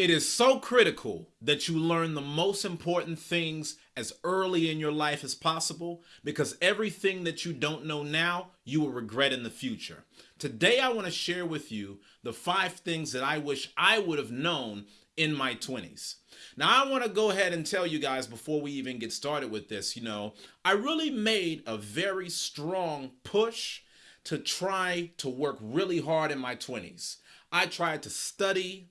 It is so critical that you learn the most important things as early in your life as possible because everything that you don't know now, you will regret in the future. Today, I want to share with you the five things that I wish I would have known in my 20s. Now, I want to go ahead and tell you guys before we even get started with this, you know, I really made a very strong push to try to work really hard in my 20s. I tried to study,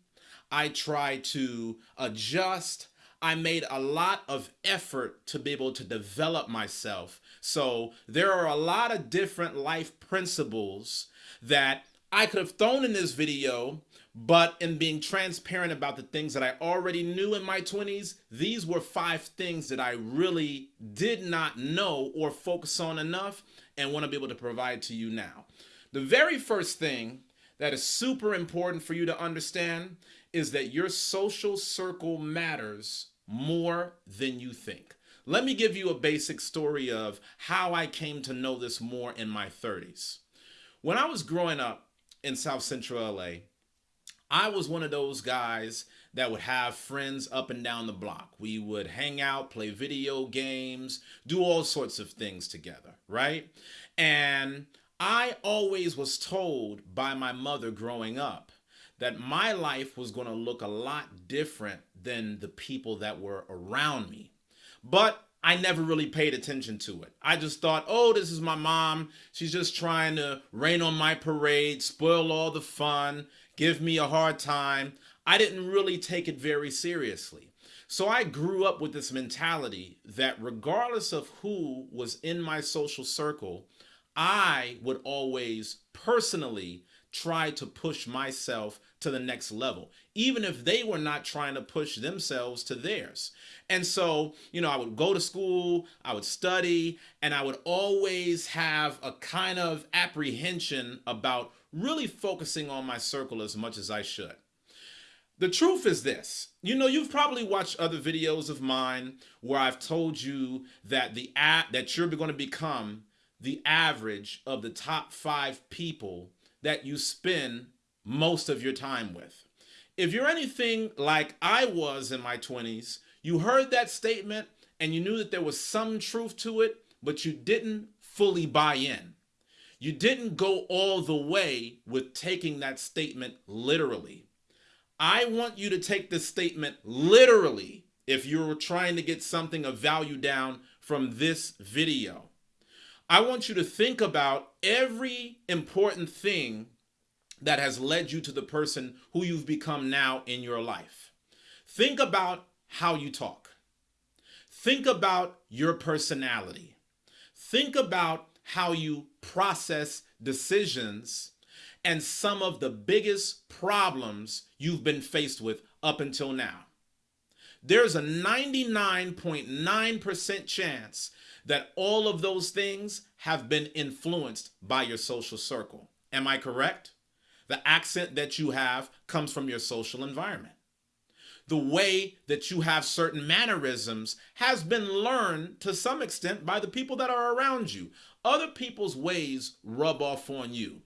I tried to adjust. I made a lot of effort to be able to develop myself. So there are a lot of different life principles that I could have thrown in this video, but in being transparent about the things that I already knew in my 20s, these were five things that I really did not know or focus on enough and want to be able to provide to you now. The very first thing that is super important for you to understand is that your social circle matters more than you think. Let me give you a basic story of how I came to know this more in my 30s. When I was growing up in South Central LA, I was one of those guys that would have friends up and down the block. We would hang out, play video games, do all sorts of things together, right? And I always was told by my mother growing up that my life was going to look a lot different than the people that were around me. But I never really paid attention to it. I just thought, oh, this is my mom. She's just trying to rain on my parade, spoil all the fun, give me a hard time. I didn't really take it very seriously. So I grew up with this mentality that regardless of who was in my social circle, I would always personally try to push myself to the next level, even if they were not trying to push themselves to theirs. And so, you know, I would go to school, I would study, and I would always have a kind of apprehension about really focusing on my circle as much as I should. The truth is this, you know, you've probably watched other videos of mine where I've told you that the app that you're going to become the average of the top five people that you spend most of your time with. If you're anything like I was in my 20s, you heard that statement and you knew that there was some truth to it, but you didn't fully buy in. You didn't go all the way with taking that statement literally. I want you to take this statement literally if you're trying to get something of value down from this video. I want you to think about every important thing that has led you to the person who you've become now in your life. Think about how you talk. Think about your personality. Think about how you process decisions and some of the biggest problems you've been faced with up until now. There's a 99.9% chance that all of those things have been influenced by your social circle. Am I correct? The accent that you have comes from your social environment. The way that you have certain mannerisms has been learned to some extent by the people that are around you. Other people's ways rub off on you.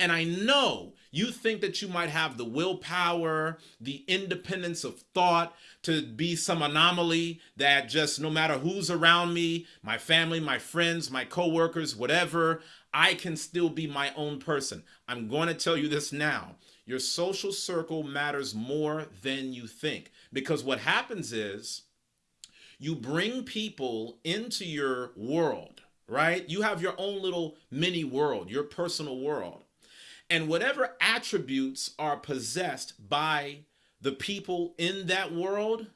And I know you think that you might have the willpower, the independence of thought to be some anomaly that just no matter who's around me, my family, my friends, my coworkers, whatever, I can still be my own person. I'm going to tell you this now. Your social circle matters more than you think because what happens is you bring people into your world, right? You have your own little mini world, your personal world. And whatever attributes are possessed by the people in that world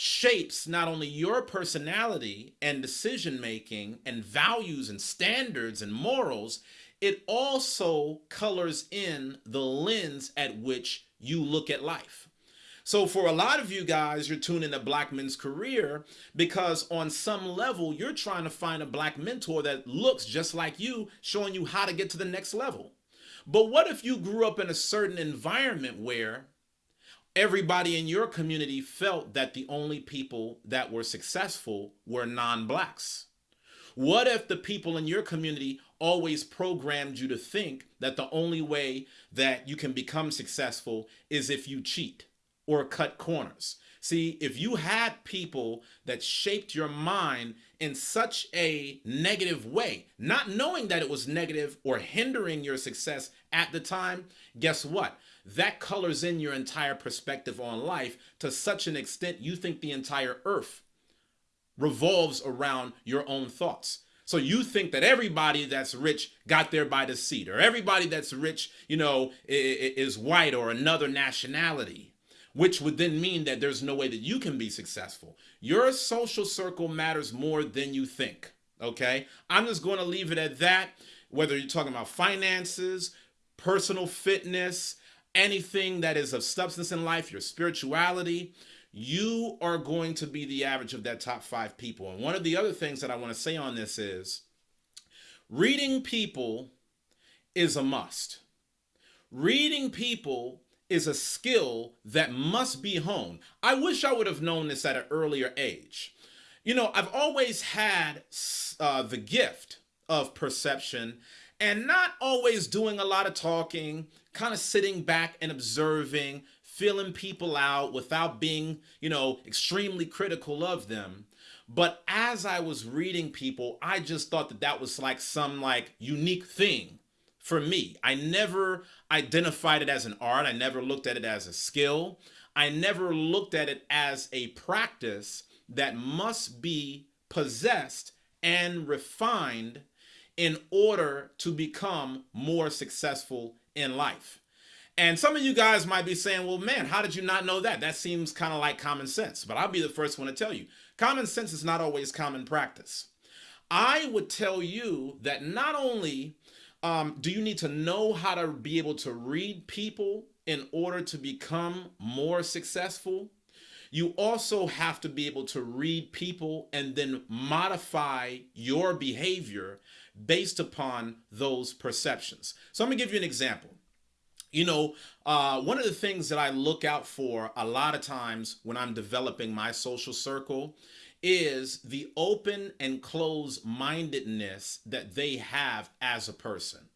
shapes not only your personality and decision making and values and standards and morals, it also colors in the lens at which you look at life. So for a lot of you guys, you're tuning to Black Men's Career because on some level, you're trying to find a black mentor that looks just like you, showing you how to get to the next level. But what if you grew up in a certain environment where everybody in your community felt that the only people that were successful were non-blacks? What if the people in your community always programmed you to think that the only way that you can become successful is if you cheat? or cut corners. See, if you had people that shaped your mind in such a negative way, not knowing that it was negative or hindering your success at the time, guess what? That colors in your entire perspective on life to such an extent you think the entire earth revolves around your own thoughts. So you think that everybody that's rich got there by deceit, or everybody that's rich, you know, is white or another nationality, which would then mean that there's no way that you can be successful. Your social circle matters more than you think. Okay. I'm just going to leave it at that. Whether you're talking about finances, personal fitness, anything that is of substance in life, your spirituality, you are going to be the average of that top five people. And one of the other things that I want to say on this is reading people is a must. Reading people is a skill that must be honed. I wish I would have known this at an earlier age. You know, I've always had uh, the gift of perception and not always doing a lot of talking, kind of sitting back and observing, feeling people out without being, you know, extremely critical of them. But as I was reading people, I just thought that that was like some like unique thing for me. I never identified it as an art. I never looked at it as a skill. I never looked at it as a practice that must be possessed and refined in order to become more successful in life. And some of you guys might be saying, well, man, how did you not know that? That seems kind of like common sense. But I'll be the first one to tell you common sense is not always common practice. I would tell you that not only um, do you need to know how to be able to read people in order to become more successful, you also have to be able to read people and then modify your behavior based upon those perceptions. So I'm gonna give you an example. You know, uh, one of the things that I look out for a lot of times when I'm developing my social circle is the open and closed mindedness that they have as a person.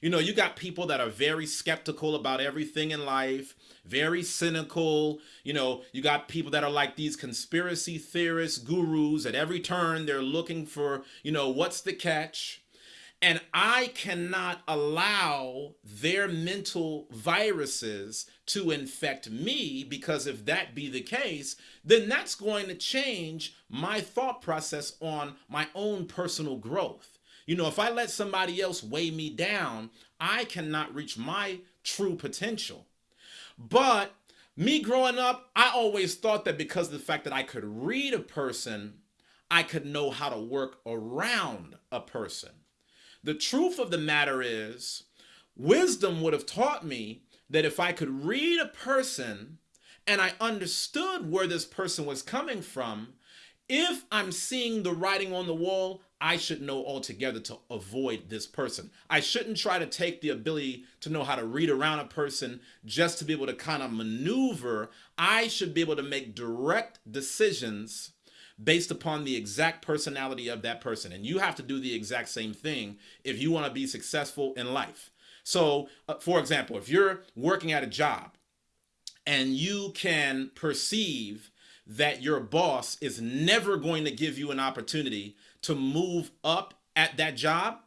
You know, you got people that are very skeptical about everything in life, very cynical. You know, you got people that are like these conspiracy theorists, gurus. At every turn, they're looking for, you know, what's the catch? And I cannot allow their mental viruses to infect me because if that be the case, then that's going to change my thought process on my own personal growth. You know, if I let somebody else weigh me down, I cannot reach my true potential. But me growing up, I always thought that because of the fact that I could read a person, I could know how to work around a person. The truth of the matter is, wisdom would have taught me that if I could read a person and I understood where this person was coming from, if I'm seeing the writing on the wall, I should know altogether to avoid this person. I shouldn't try to take the ability to know how to read around a person just to be able to kind of maneuver. I should be able to make direct decisions based upon the exact personality of that person. And you have to do the exact same thing if you want to be successful in life. So, uh, for example, if you're working at a job and you can perceive that your boss is never going to give you an opportunity to move up at that job,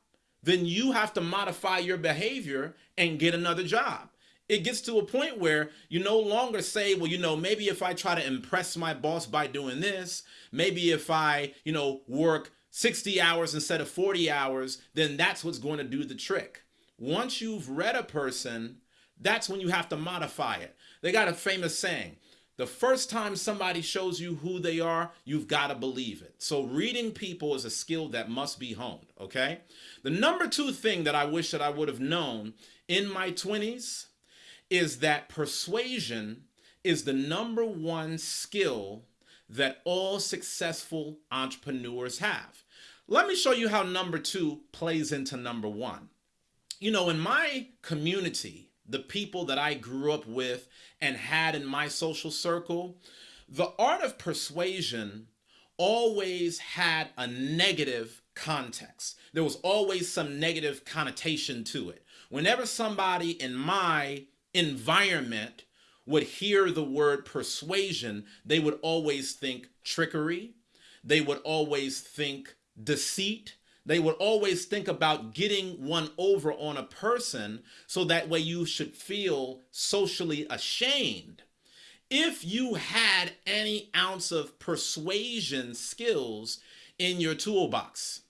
then you have to modify your behavior and get another job it gets to a point where you no longer say, well, you know, maybe if I try to impress my boss by doing this, maybe if I, you know, work 60 hours instead of 40 hours, then that's what's going to do the trick. Once you've read a person, that's when you have to modify it. They got a famous saying, the first time somebody shows you who they are, you've got to believe it. So reading people is a skill that must be honed, okay? The number two thing that I wish that I would have known in my 20s is that persuasion is the number one skill that all successful entrepreneurs have. Let me show you how number two plays into number one. You know, in my community, the people that I grew up with and had in my social circle, the art of persuasion always had a negative context. There was always some negative connotation to it. Whenever somebody in my environment would hear the word persuasion, they would always think trickery. They would always think deceit. They would always think about getting one over on a person so that way you should feel socially ashamed. If you had any ounce of persuasion skills in your toolbox,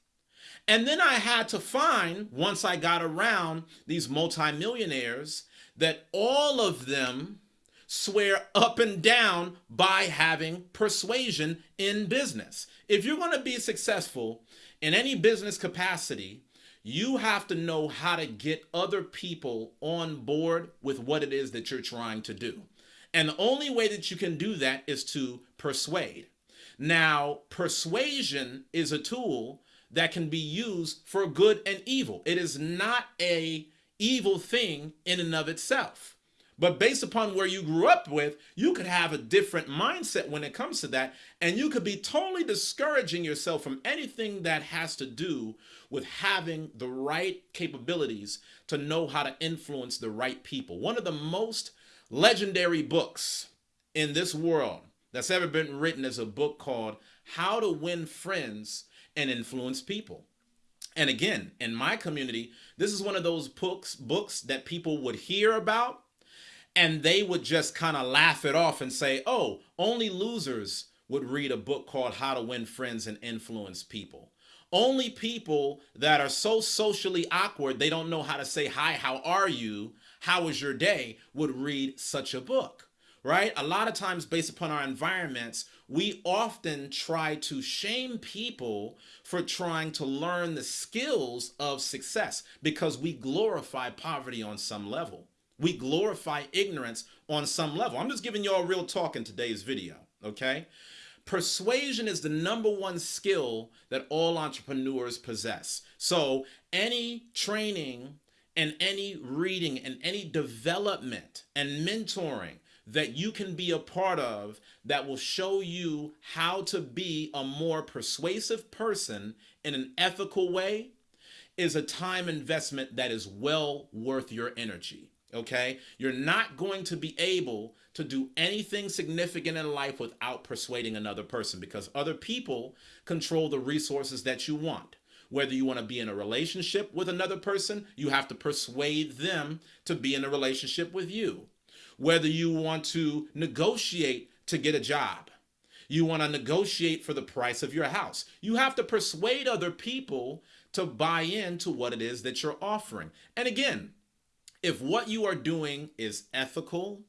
and then I had to find, once I got around these multimillionaires, that all of them swear up and down by having persuasion in business. If you're going to be successful in any business capacity, you have to know how to get other people on board with what it is that you're trying to do. And the only way that you can do that is to persuade. Now, persuasion is a tool that can be used for good and evil. It is not a evil thing in and of itself. But based upon where you grew up with, you could have a different mindset when it comes to that. And you could be totally discouraging yourself from anything that has to do with having the right capabilities to know how to influence the right people. One of the most legendary books in this world that's ever been written is a book called How to Win Friends and influence people. And again, in my community, this is one of those books books that people would hear about and they would just kind of laugh it off and say, "Oh, only losers would read a book called How to Win Friends and Influence People." Only people that are so socially awkward, they don't know how to say hi, how are you? How was your day? would read such a book right? A lot of times, based upon our environments, we often try to shame people for trying to learn the skills of success because we glorify poverty on some level. We glorify ignorance on some level. I'm just giving y'all real talk in today's video, okay? Persuasion is the number one skill that all entrepreneurs possess. So any training and any reading and any development and mentoring that you can be a part of that will show you how to be a more persuasive person in an ethical way is a time investment that is well worth your energy. Okay? You're not going to be able to do anything significant in life without persuading another person because other people control the resources that you want. Whether you want to be in a relationship with another person, you have to persuade them to be in a relationship with you whether you want to negotiate to get a job. You want to negotiate for the price of your house. You have to persuade other people to buy into what it is that you're offering. And again, if what you are doing is ethical,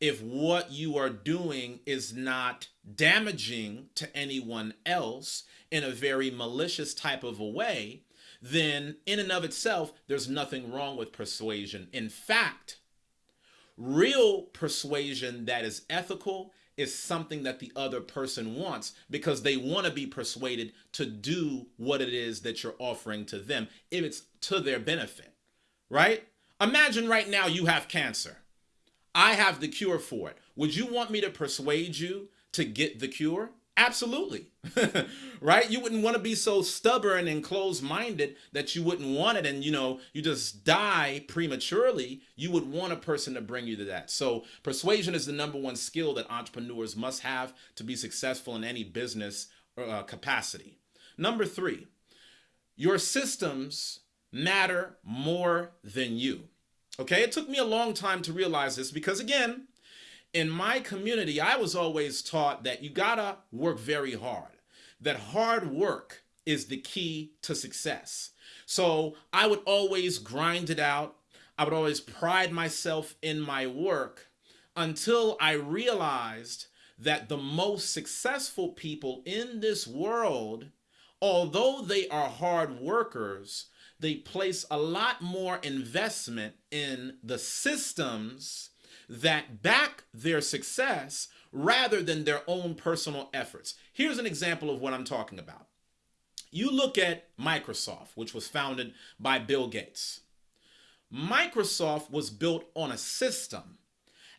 if what you are doing is not damaging to anyone else in a very malicious type of a way, then in and of itself, there's nothing wrong with persuasion. In fact, Real persuasion that is ethical is something that the other person wants because they want to be persuaded to do what it is that you're offering to them if it's to their benefit, right? Imagine right now you have cancer. I have the cure for it. Would you want me to persuade you to get the cure? Absolutely. right? You wouldn't want to be so stubborn and closed-minded that you wouldn't want it and you know, you just die prematurely. You would want a person to bring you to that. So, persuasion is the number one skill that entrepreneurs must have to be successful in any business uh, capacity. Number 3, your systems matter more than you. Okay? It took me a long time to realize this because again, in my community, I was always taught that you gotta work very hard, that hard work is the key to success. So I would always grind it out. I would always pride myself in my work until I realized that the most successful people in this world, although they are hard workers, they place a lot more investment in the systems that back their success rather than their own personal efforts. Here's an example of what I'm talking about. You look at Microsoft, which was founded by Bill Gates. Microsoft was built on a system.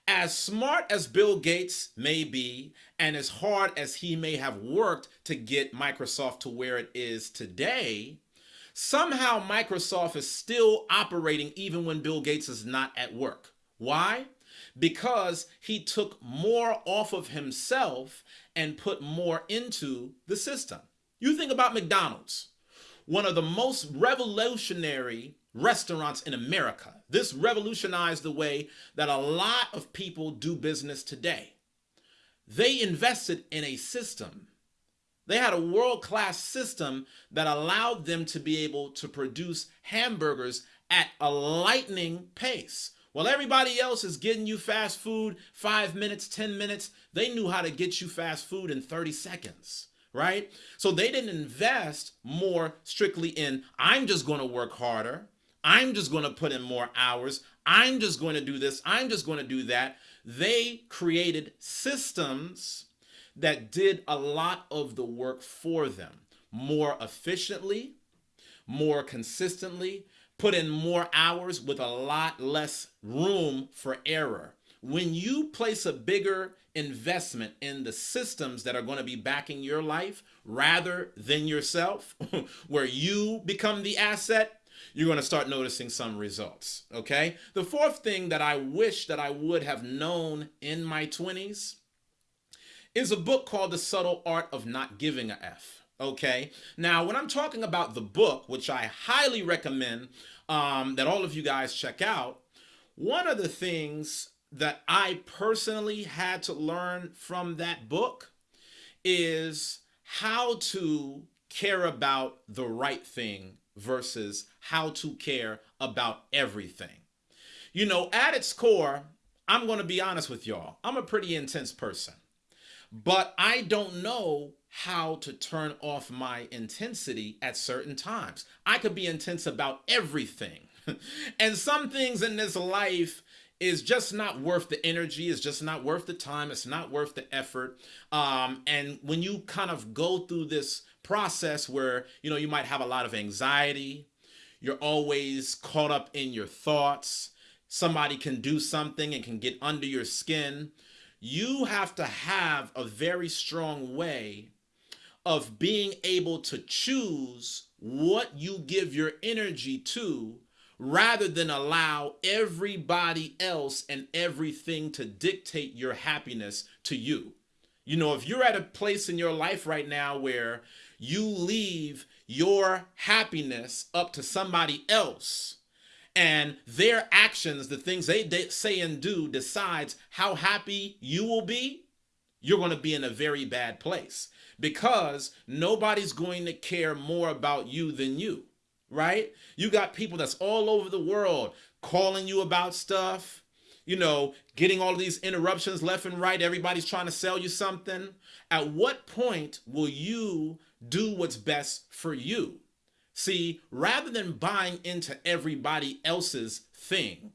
As smart as Bill Gates may be, and as hard as he may have worked to get Microsoft to where it is today, somehow Microsoft is still operating even when Bill Gates is not at work. Why? Because he took more off of himself and put more into the system. You think about McDonald's, one of the most revolutionary restaurants in America. This revolutionized the way that a lot of people do business today. They invested in a system. They had a world-class system that allowed them to be able to produce hamburgers at a lightning pace. While everybody else is getting you fast food, five minutes, 10 minutes, they knew how to get you fast food in 30 seconds, right? So they didn't invest more strictly in, I'm just going to work harder. I'm just going to put in more hours. I'm just going to do this. I'm just going to do that. They created systems that did a lot of the work for them more efficiently, more consistently, put in more hours with a lot less room for error. When you place a bigger investment in the systems that are going to be backing your life rather than yourself, where you become the asset, you're going to start noticing some results. Okay. The fourth thing that I wish that I would have known in my 20s is a book called The Subtle Art of Not Giving a F. Okay. Now, when I'm talking about the book, which I highly recommend um, that all of you guys check out, one of the things that I personally had to learn from that book is how to care about the right thing versus how to care about everything. You know, at its core, I'm going to be honest with y'all. I'm a pretty intense person, but I don't know how to turn off my intensity at certain times. I could be intense about everything. and some things in this life is just not worth the energy it's just not worth the time it's not worth the effort um, and when you kind of go through this process where you know you might have a lot of anxiety you're always caught up in your thoughts somebody can do something and can get under your skin you have to have a very strong way of being able to choose what you give your energy to rather than allow everybody else and everything to dictate your happiness to you. You know, if you're at a place in your life right now where you leave your happiness up to somebody else and their actions, the things they, say and do decides how happy you will be, you're going to be in a very bad place because nobody's going to care more about you than you right? You got people that's all over the world calling you about stuff, you know, getting all these interruptions left and right. Everybody's trying to sell you something. At what point will you do what's best for you? See, rather than buying into everybody else's thing,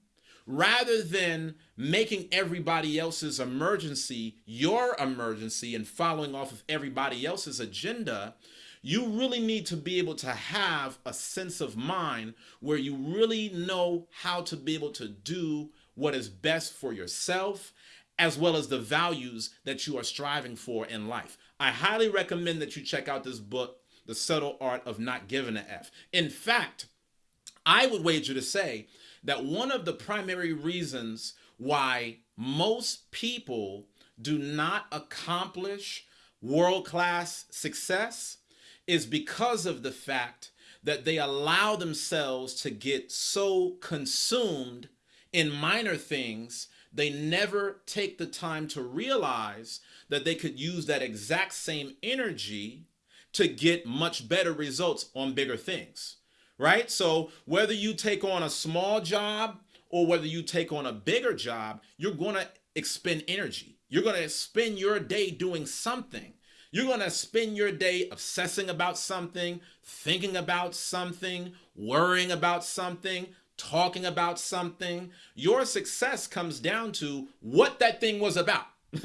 rather than making everybody else's emergency your emergency and following off of everybody else's agenda, you really need to be able to have a sense of mind where you really know how to be able to do what is best for yourself as well as the values that you are striving for in life. I highly recommend that you check out this book, The Subtle Art of Not Giving a F. In fact, I would wager to say that one of the primary reasons why most people do not accomplish world-class success is because of the fact that they allow themselves to get so consumed in minor things, they never take the time to realize that they could use that exact same energy to get much better results on bigger things, right? So whether you take on a small job or whether you take on a bigger job, you're going to expend energy. You're going to spend your day doing something. You're going to spend your day obsessing about something, thinking about something, worrying about something, talking about something. Your success comes down to what that thing was about.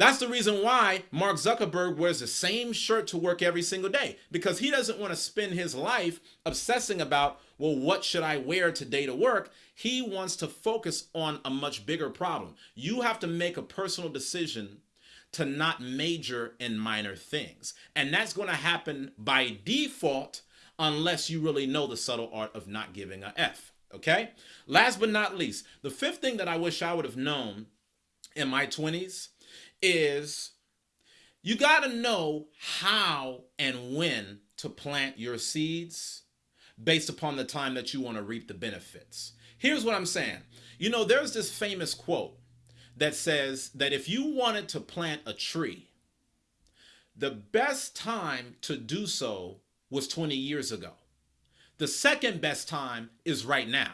That's the reason why Mark Zuckerberg wears the same shirt to work every single day because he doesn't want to spend his life obsessing about, well, what should I wear today to work? He wants to focus on a much bigger problem. You have to make a personal decision to not major in minor things. And that's going to happen by default unless you really know the subtle art of not giving a F. Okay. Last but not least, the fifth thing that I wish I would have known in my 20s is you got to know how and when to plant your seeds based upon the time that you want to reap the benefits. Here's what I'm saying. You know, there's this famous quote that says that if you wanted to plant a tree, the best time to do so was 20 years ago. The second best time is right now.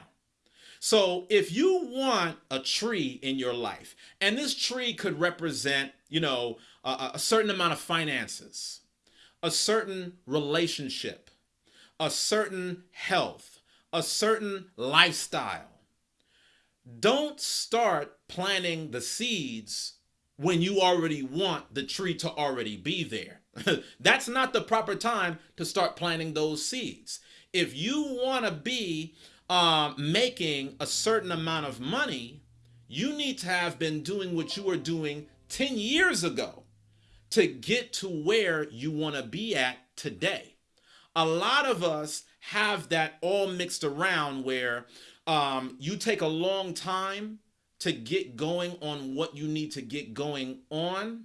So if you want a tree in your life, and this tree could represent, you know, a, a certain amount of finances, a certain relationship, a certain health, a certain lifestyle, don't start planting the seeds when you already want the tree to already be there. That's not the proper time to start planting those seeds. If you want to be uh, making a certain amount of money, you need to have been doing what you were doing 10 years ago to get to where you want to be at today. A lot of us have that all mixed around where um, you take a long time to get going on what you need to get going on.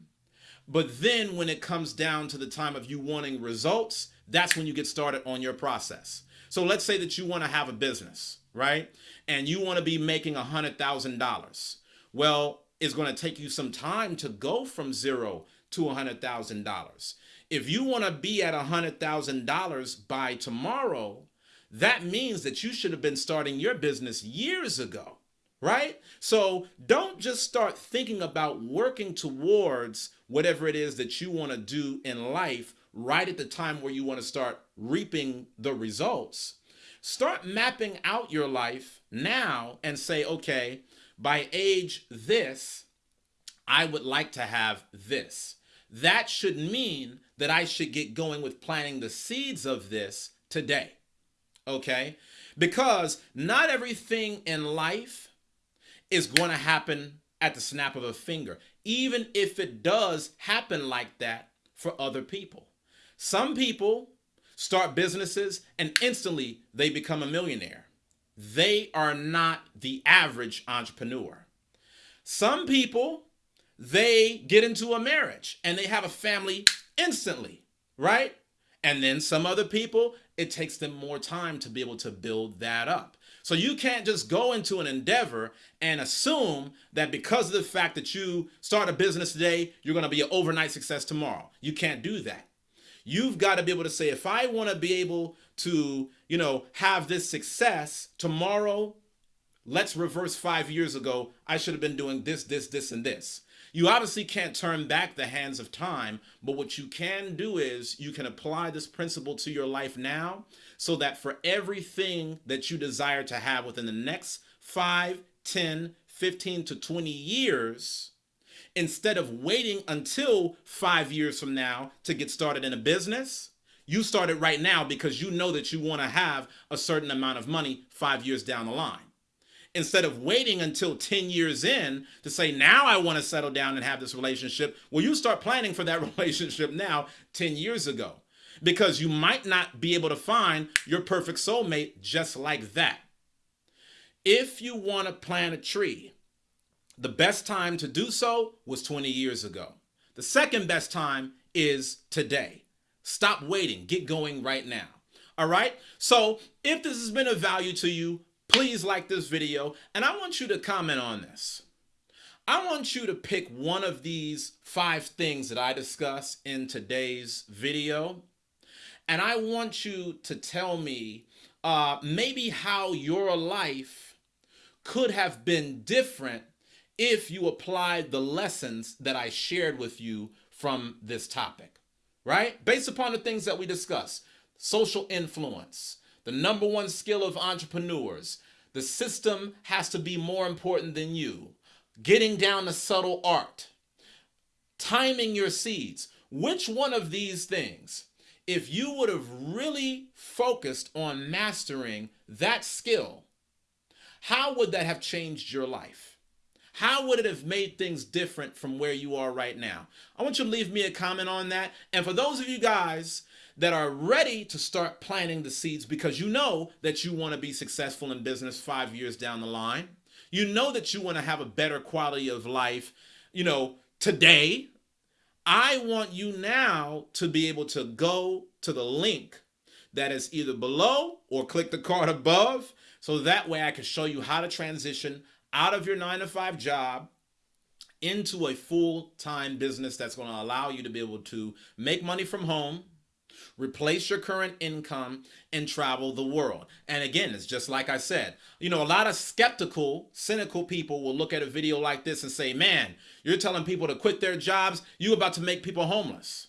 But then when it comes down to the time of you wanting results, that's when you get started on your process. So let's say that you want to have a business, right? And you want to be making a $100,000. Well, it's going to take you some time to go from zero to a $100,000. If you want to be at a $100,000 by tomorrow, that means that you should have been starting your business years ago, right? So don't just start thinking about working towards whatever it is that you want to do in life right at the time where you want to start reaping the results. Start mapping out your life now and say, okay, by age this, I would like to have this. That should mean that I should get going with planting the seeds of this today okay? Because not everything in life is going to happen at the snap of a finger, even if it does happen like that for other people. Some people start businesses and instantly they become a millionaire. They are not the average entrepreneur. Some people, they get into a marriage and they have a family instantly, right? And then some other people, it takes them more time to be able to build that up. So you can't just go into an endeavor and assume that because of the fact that you start a business today, you're going to be an overnight success tomorrow. You can't do that. You've got to be able to say, if I want to be able to, you know, have this success tomorrow, let's reverse five years ago. I should have been doing this, this, this, and this. You obviously can't turn back the hands of time, but what you can do is you can apply this principle to your life now so that for everything that you desire to have within the next 5, 10, 15 to 20 years, instead of waiting until five years from now to get started in a business, you start it right now because you know that you want to have a certain amount of money five years down the line instead of waiting until 10 years in to say, now I want to settle down and have this relationship. Well, you start planning for that relationship now 10 years ago because you might not be able to find your perfect soulmate just like that. If you want to plant a tree, the best time to do so was 20 years ago. The second best time is today. Stop waiting. Get going right now. All right. So if this has been of value to you, please like this video and I want you to comment on this. I want you to pick one of these five things that I discuss in today's video. And I want you to tell me uh, maybe how your life could have been different if you applied the lessons that I shared with you from this topic, right? Based upon the things that we discussed, social influence, the number one skill of entrepreneurs. The system has to be more important than you. Getting down the subtle art. Timing your seeds. Which one of these things, if you would have really focused on mastering that skill, how would that have changed your life? How would it have made things different from where you are right now? I want you to leave me a comment on that. And for those of you guys that are ready to start planting the seeds because you know that you want to be successful in business five years down the line. You know that you want to have a better quality of life, you know, today. I want you now to be able to go to the link that is either below or click the card above. So that way I can show you how to transition out of your nine to five job into a full-time business that's going to allow you to be able to make money from home, replace your current income and travel the world. And again, it's just like I said, you know, a lot of skeptical, cynical people will look at a video like this and say, man, you're telling people to quit their jobs. You about to make people homeless.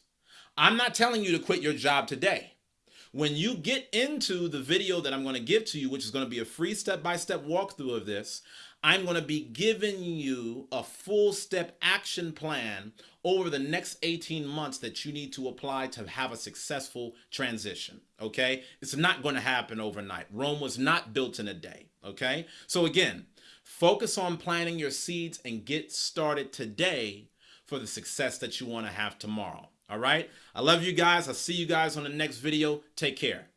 I'm not telling you to quit your job today. When you get into the video that I'm going to give to you, which is going to be a free step-by-step -step walkthrough of this, I'm going to be giving you a full step action plan over the next 18 months that you need to apply to have a successful transition. Okay. It's not going to happen overnight. Rome was not built in a day. Okay. So again, focus on planting your seeds and get started today for the success that you want to have tomorrow. All right. I love you guys. I'll see you guys on the next video. Take care.